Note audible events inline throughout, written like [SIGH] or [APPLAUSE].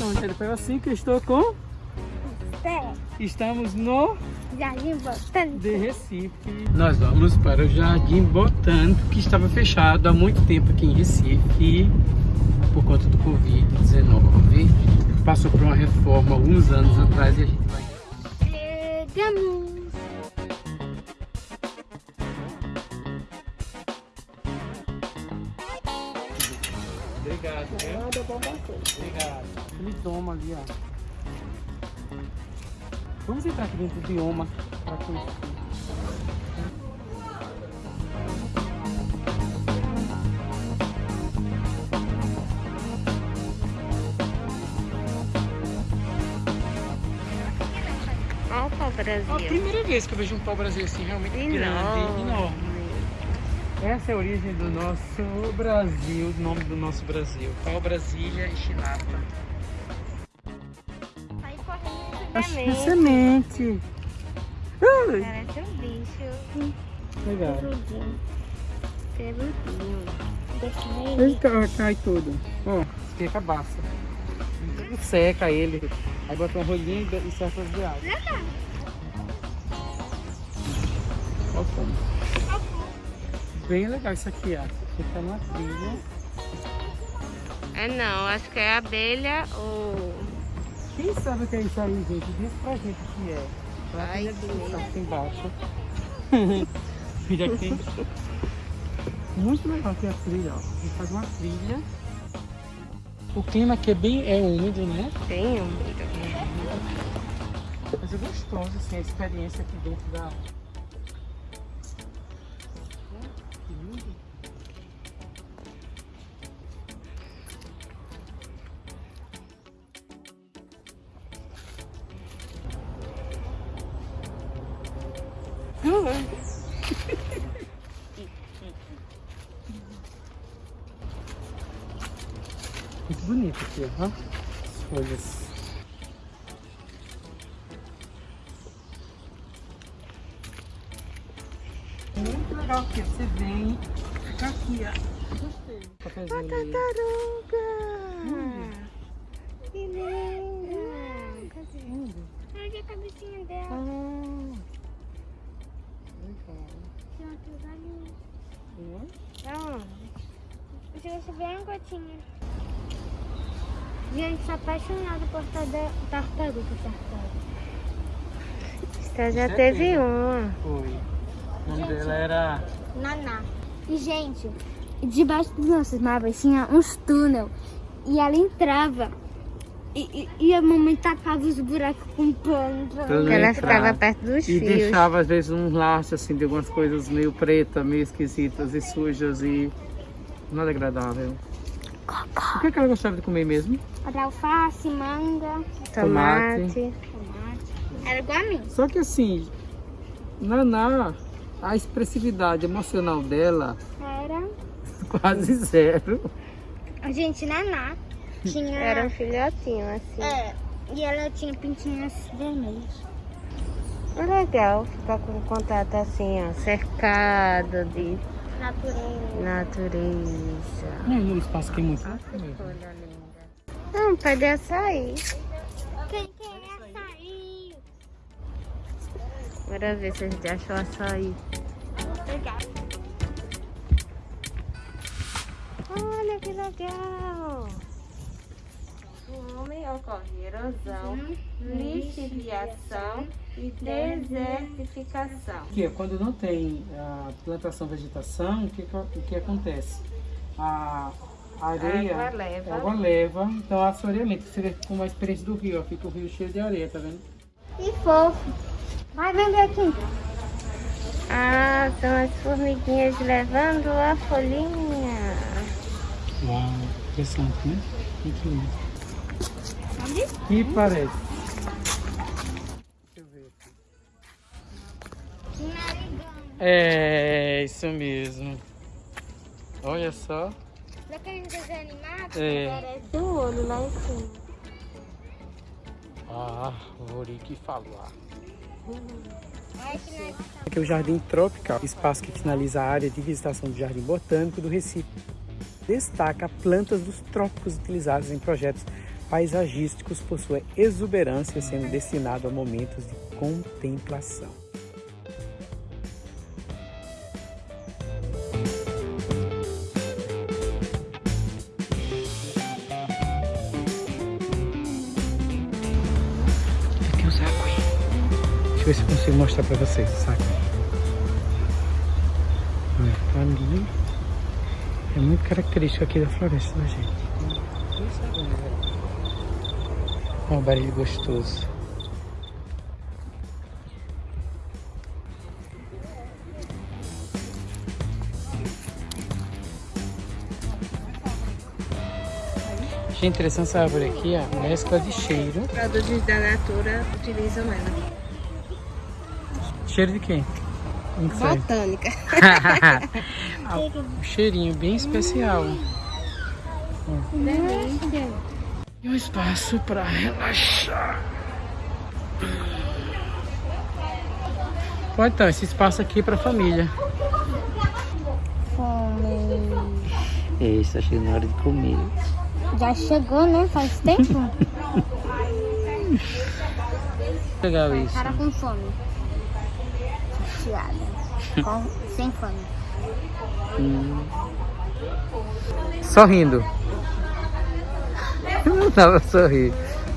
Então, gente, foi assim que eu estou com... Pé. Estamos no Jardim Botânico. de Recife. Nós vamos para o Jardim Botânico, que estava fechado há muito tempo aqui em Recife, por conta do Covid-19. Passou por uma reforma alguns anos atrás e a gente vai... Chegamos. Obrigado, viu? Nada bom você. Obrigado. Aquele doma ali, ó. Vamos entrar aqui dentro do bioma para conhecer. Olha o pau É a primeira vez que eu vejo um pau-brasil assim, realmente grande, Enorme. Essa é a origem do nosso Brasil, o nome do nosso Brasil. Pau Brasília e Chilapa. Aí correndo é semente. Ai, Parece um bicho. legal. Peludinho. Peludinho. Ele cai, cai tudo. Ó, fica a cabaça. Tudo seca ele. Aí bota um rolinho e serve de água. Olha como. Bem legal isso aqui, ó. Tá numa trilha. É não, acho que é abelha ou... Quem sabe o que é isso aí, gente? Diz pra gente o que é. Pra Ai, que aqui embaixo. [LAUGHS] Filha aqui. Muito legal aqui a trilha, ó. A gente faz uma trilha. O clima aqui é bem é úmido, né? Tem um... Mas é gostoso, assim, a experiência aqui dentro da... Muito bonito aqui, ó. As folhas. Muito legal aqui, você vem, fica aqui, ó. Gostei. Cafézinho ali. Tartaruga! Hum. Que linda! Olha a cabecinha dela. Ah, Tem ali. Hum. Aonde? Se você ver uma gotinha. Gente, sou apaixonada por tartaruga, tartaruga. Você já Você teve teve? uma. Foi. O nome Gente. dela era... Naná. E, gente, debaixo dos nossos móveis tinha uns túnel. E ela entrava. E, e, e a mamãe tapava os buracos com pano. Porque ela ficava perto dos E fios. deixava às vezes um laço assim de algumas coisas meio pretas, meio esquisitas e sujas e nada agradável. O que, é que ela gostava de comer mesmo? Era alface, manga, Tomate. tomate. Era igual a mim. Só que assim, Naná, a expressividade emocional dela Era. [LAUGHS] quase zero. A gente, Naná, tinha. Era um filhotinho, assim. É, e ela tinha pintinhas vermelhas. É legal ficar com contato assim, ó, cercado de Natureza. natureza. Não, o espaço aqui é muito. Olha linda. Não, pode açaí. Quem quer açaí? Bora ver se a gente achou açaí. Pegar. Olha que legal. O homem ocorre erosão, lixiviação e desertificação. Que é quando não tem a plantação vegetação, o que, que- o que acontece? A areia, Água leva. a água leva, então assoreamento, seria como a experiência do rio, ó, fica o rio cheio de areia, tá vendo? E fofo. Vai vender aqui. Ah, são as formiguinhas levando a folhinha. Uau, interessante, né? Muito lindo. Sabe? E parece. Deixa eu ver aqui. É, isso mesmo. Olha só. Daqueles desenhos animados É. que parece o olho lá em cima. Ah, árvore que falar. Olha que legal. Aqui é o Jardim Tropical, espaço que finaliza a área de visitação do Jardim Botânico do Recife. Destaca plantas dos trópicos utilizadas em projetos paisagísticos por sua exuberância, sendo destinado a momentos de contemplação. Aqui o saco aí. Deixa eu ver se consigo mostrar pra vocês o saco. Olha, tá ali. É muito característico aqui da floresta da gente. Olha o barulho gostoso. Achei interessante essa árvore aqui, ó, mescla de cheiro. Produtos da Natura utilizam ela. Cheiro de quem? Botânica. [LAUGHS] Ah, um cheirinho bem especial. Delícia. E um espaço para relaxar. Pode então, esse espaço aqui para família. Fome. Isso, tá chegando a hora de comer. Já chegou, né? Faz tempo. [LAUGHS] Legal isso. Cara com fome. Chateada. Com, sem fome. Hum. Sorrindo. Dá pra sorrir.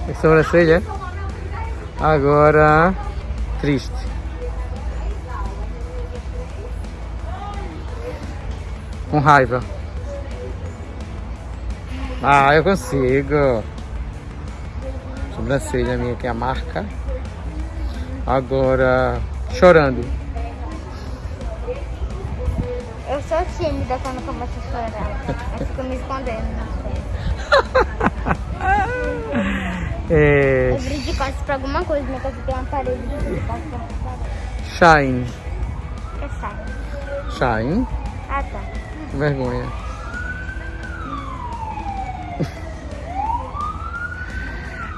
É sobrancelha? Agora, triste. Com raiva. Ah, eu consigo. Sobrancelha minha aqui, a marca. Agora, chorando. Eu sou tímida quando começo a chorar. Eu fico me escondendo na frente. [LAUGHS] É, Eu grito de costas pra alguma coisa, minha casa tem uma parede de costas pra shine. Que sai. Shine. Ah, tá. Vergonha.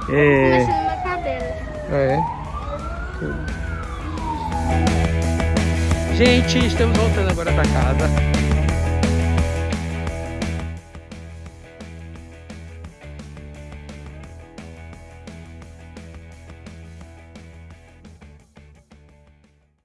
é, Mexendo cabelo. é. Gente, estamos voltando agora pra casa.